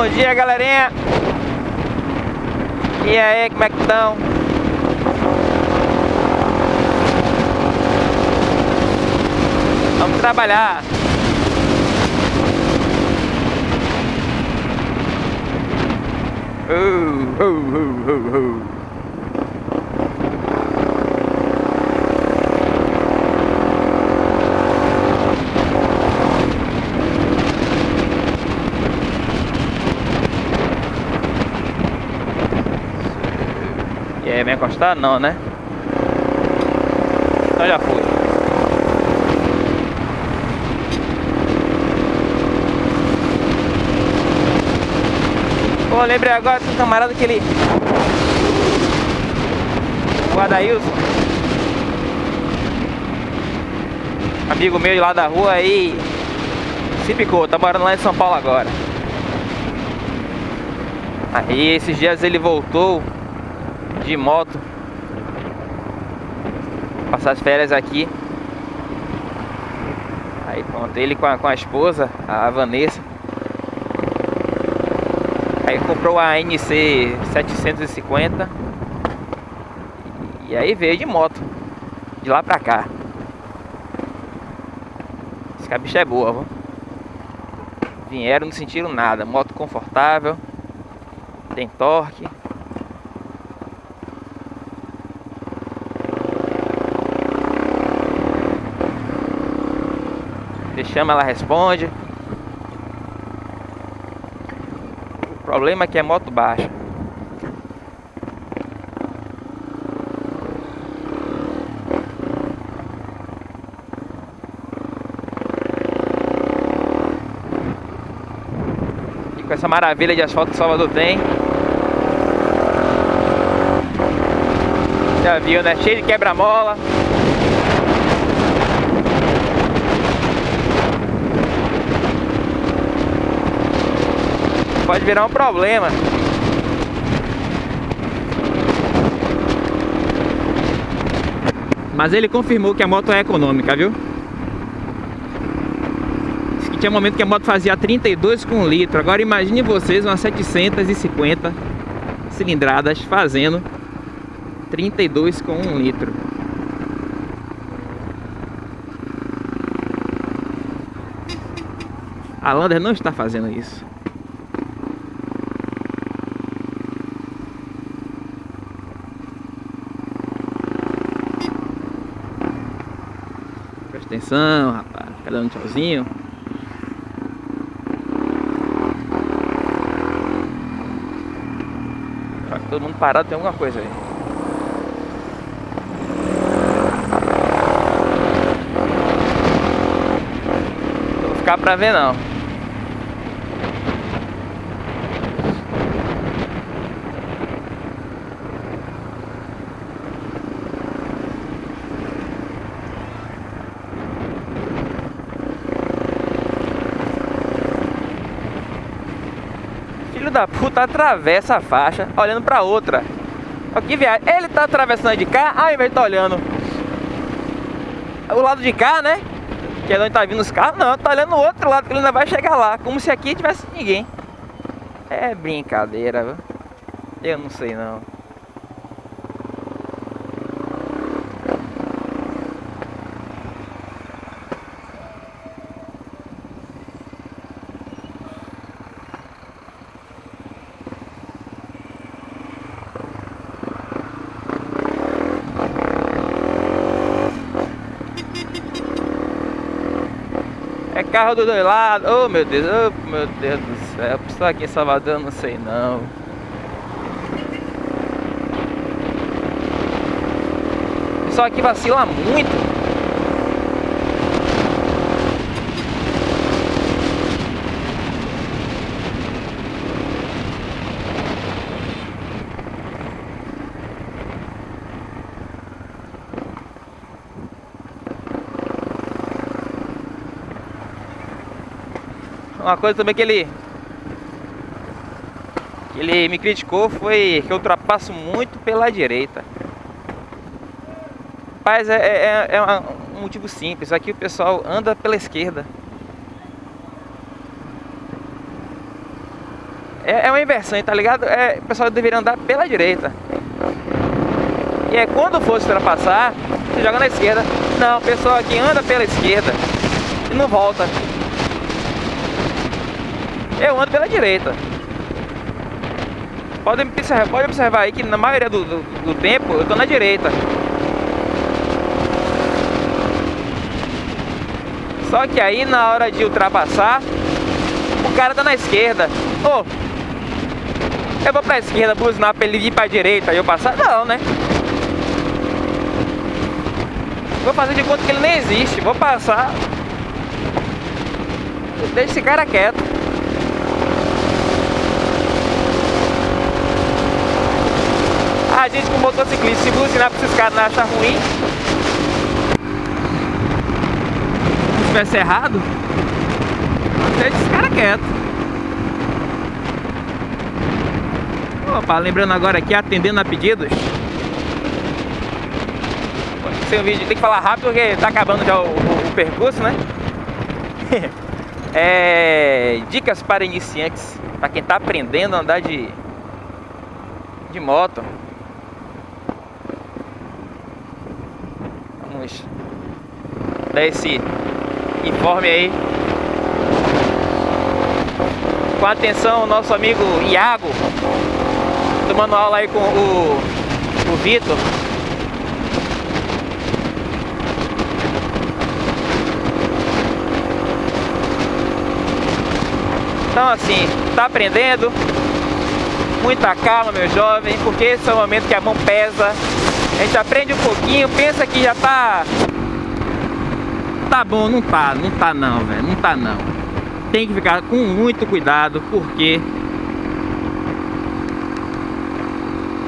Bom dia, galerinha. E aí, como é que estão? Vamos trabalhar. Uh, uh, uh, uh, uh. Encostar? Não, né? Então já foi. Pô, lembrei agora do camarada que ele... O Adailson. Amigo meu de lá da rua aí... Se picou, tá morando lá em São Paulo agora. Aí esses dias ele voltou de moto. Passar as férias aqui. Aí pronto, ele com a, com a esposa, a Vanessa. Aí comprou a NC 750 E aí veio de moto De lá pra cá. Esse bicho é boa, viu? Vieram, não sentiram nada. Moto confortável Tem torque chama, ela responde. O problema é que é moto baixa. E com essa maravilha de asfalto que Salvador tem. Já viu, né? Cheio de quebra-mola. Pode virar um problema. Mas ele confirmou que a moto é econômica, viu? Diz que tinha um momento que a moto fazia 32 com litro. Agora imagine vocês umas 750 cilindradas fazendo 32 com 1 litro. A Lander não está fazendo isso. Atenção, rapaz. Fica dando tchauzinho. todo mundo parado, tem alguma coisa aí. Não vou ficar pra ver não. Filho da puta atravessa a faixa olhando pra outra. Olha que viagem. Ele tá atravessando de cá, ao invés de tá olhando o lado de cá, né? Que é onde tá vindo os carros. Não, tá olhando o outro lado, que ele ainda vai chegar lá. Como se aqui tivesse ninguém. É brincadeira, viu? Eu não sei não. Carro dos dois lados. Oh meu Deus, oh meu Deus do céu. Pessoal aqui em Salvador, não sei não. Pessoal aqui vacila muito. Uma coisa também que ele que ele me criticou foi que eu ultrapasso muito pela direita. Mas é, é, é um motivo simples. Aqui o pessoal anda pela esquerda. É, é uma inversão, tá ligado? É, o pessoal deveria andar pela direita. E é quando for se ultrapassar, você joga na esquerda. Não, o pessoal aqui anda pela esquerda e não volta. Eu ando pela direita. Pode observar, pode observar aí que na maioria do, do, do tempo eu tô na direita. Só que aí na hora de ultrapassar, o cara tá na esquerda. Ô, oh, eu vou pra esquerda buzinar pra ele ir pra direita e eu passar? Não, né? Vou fazer de conta que ele nem existe. Vou passar. Deixa esse cara quieto. A gente com motociclista, se buzinar pra esses caras não achar ruim. Se tivesse errado, deixa esse cara quieto. Opa, lembrando agora aqui, atendendo a pedidos ser um vídeo, tem que falar rápido porque tá acabando já o, o, o percurso, né? é, dicas para iniciantes, para quem tá aprendendo a andar de, de moto. Vamos. Dar esse informe aí. Com atenção, nosso amigo Iago, tomando aula aí com o, o Vitor. Então assim, tá aprendendo, muita calma meu jovem, porque esse é o momento que a mão pesa, a gente aprende um pouquinho, pensa que já tá... Tá bom, não tá, não tá não, velho, não tá não. Tem que ficar com muito cuidado, porque...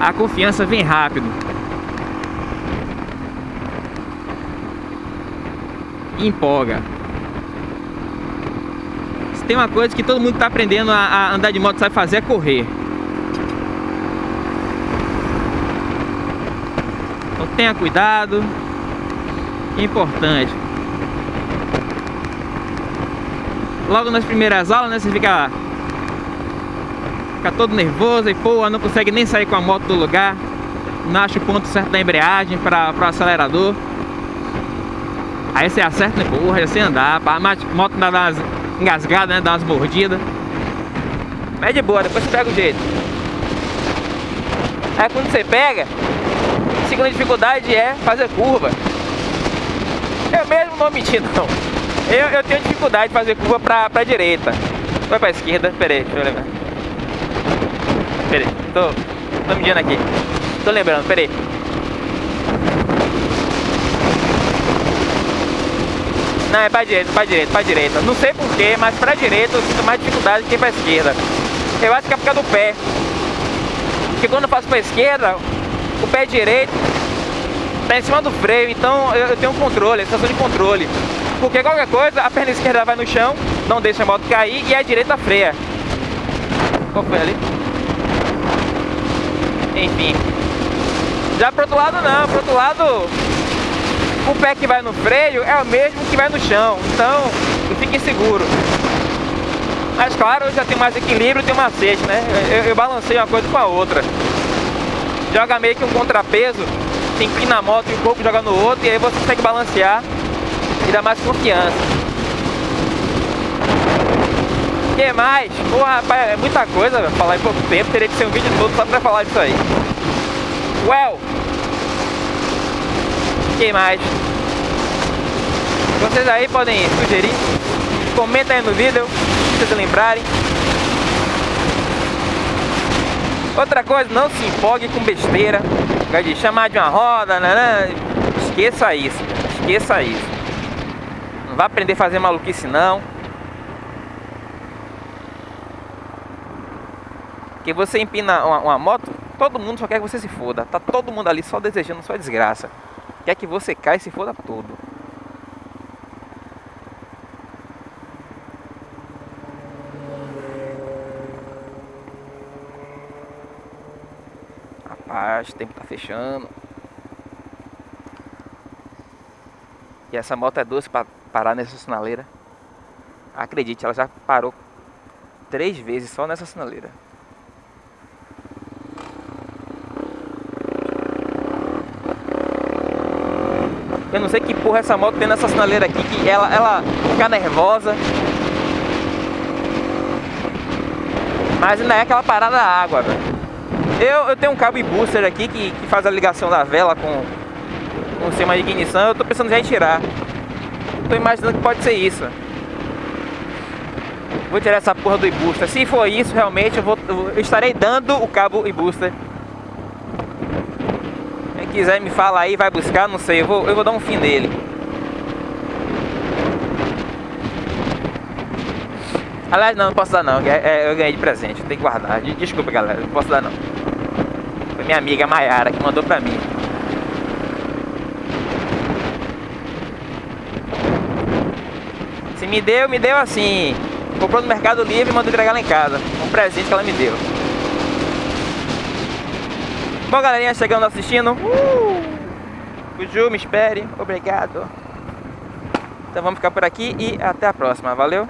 A confiança vem rápido. empolga tem uma coisa que todo mundo está aprendendo a, a, andar de moto sabe fazer é correr. Tenha cuidado, importante. Logo nas primeiras aulas, né, você fica, fica todo nervoso e pô, não consegue nem sair com a moto do lugar, não acha o ponto certo da embreagem para o acelerador. Aí você acerta, né, porra, sei andar, a moto dá umas engasgada, né? Dá umas mordidas. Mas é de boa, depois você pega o jeito. Aí quando você pega, segunda dificuldade é fazer curva. Eu mesmo não menti não. Eu, eu tenho dificuldade de fazer curva pra, pra direita. Vai pra esquerda, pera aí, deixa eu lembrar. Pera aí, tô, tô medindo aqui. Tô lembrando, pera aí. Não, é pra direita, pra direita, pra direita. Não sei porquê, mas pra direita eu sinto mais dificuldade que pra esquerda. Eu acho que é por causa do pé. Porque quando eu faço pra esquerda, o pé direito tá em cima do freio, então eu, tenho um controle, a sensação de controle. Porque qualquer coisa, a perna esquerda vai no chão, não deixa a moto cair e a direita freia. Qual foi ali? Enfim. Já pro outro lado não, pro outro lado o pé que vai no freio é o mesmo que vai no chão, então fique seguro. Mas claro, eu já tenho mais equilíbrio, tenho macete, né? Eu, eu balancei uma coisa com a outra. Joga meio que um contrapeso, você empina a moto e um pouco joga no outro, e aí você consegue balancear e dá mais confiança. Que mais? Pô, rapaz, é muita coisa falar em pouco tempo, teria que ser um vídeo todo só pra falar disso aí. Well, que mais? Vocês aí podem sugerir, comenta aí no vídeo, se vocês lembrarem. Outra coisa, não se empolgue com besteira, de chamar de uma roda, né, né? esqueça isso, esqueça isso. Não vai aprender a fazer maluquice não. Que você empina uma, uma moto, todo mundo só quer que você se foda. Tá todo mundo ali só desejando sua desgraça. Quer que você caia e se foda todo. Rapaz, o tempo tá fechando. E essa moto é doce para parar nessa sinaleira. Acredite, ela já parou três vezes só nessa sinaleira. Eu não sei que porra essa moto tem nessa sinaleira aqui, que ela, ela fica nervosa. Mas ainda é aquela parada da água, velho. Eu, eu tenho um cabo e booster aqui que, que faz a ligação da vela com, com o sistema de ignição. Eu tô pensando em tirar. Tô imaginando que pode ser isso. Vou tirar essa porra do e-booster. Se for isso, realmente, eu, vou, eu estarei dando o cabo e-booster quiser me fala aí, vai buscar, não sei, eu vou, eu vou dar um fim nele. Aliás, não, não posso dar não, é, é, eu ganhei de presente, tenho que guardar. Desculpa galera, não posso dar não. Minha amiga Mayara que mandou pra mim. Se me deu, me deu assim. Comprou no Mercado Livre e mandou entregar lá em casa. Um presente que ela me deu. Bom, galerinha, chegando assistindo. Uh! Me espere. Obrigado. Então vamos ficar por aqui e até a próxima. Valeu?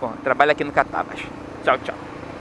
Bom, trabalho aqui no Catavas. Tchau, tchau.